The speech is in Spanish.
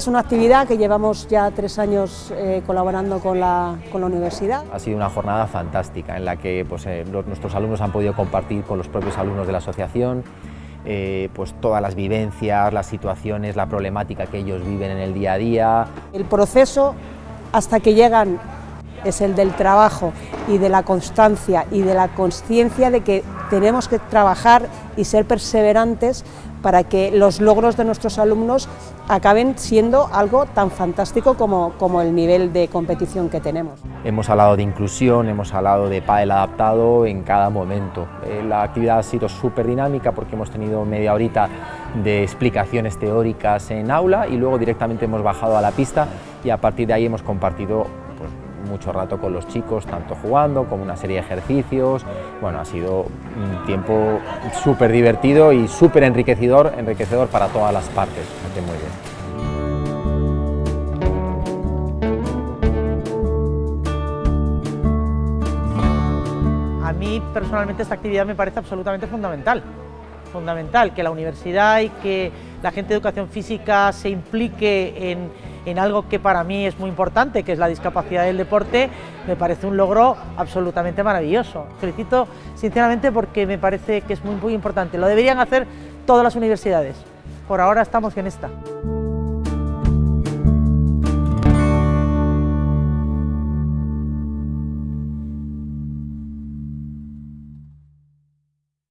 Es una actividad que llevamos ya tres años eh, colaborando con la, con la, universidad. Ha sido una jornada fantástica en la que pues, eh, los, nuestros alumnos han podido compartir con los propios alumnos de la asociación eh, pues todas las vivencias, las situaciones, la problemática que ellos viven en el día a día. El proceso hasta que llegan es el del trabajo y de la constancia y de la conciencia de que tenemos que trabajar y ser perseverantes para que los logros de nuestros alumnos acaben siendo algo tan fantástico como, como el nivel de competición que tenemos. Hemos hablado de inclusión, hemos hablado de pádel adaptado en cada momento. Eh, la actividad ha sido súper dinámica porque hemos tenido media horita de explicaciones teóricas en aula y luego directamente hemos bajado a la pista y a partir de ahí hemos compartido mucho rato con los chicos, tanto jugando como una serie de ejercicios. Bueno, ha sido un tiempo súper divertido y súper enriquecedor, enriquecedor para todas las partes. muy bien. A mí personalmente esta actividad me parece absolutamente fundamental. Fundamental que la universidad y que la gente de educación física se implique en en algo que para mí es muy importante, que es la discapacidad del deporte, me parece un logro absolutamente maravilloso. Felicito sinceramente porque me parece que es muy, muy importante. Lo deberían hacer todas las universidades. Por ahora estamos en esta.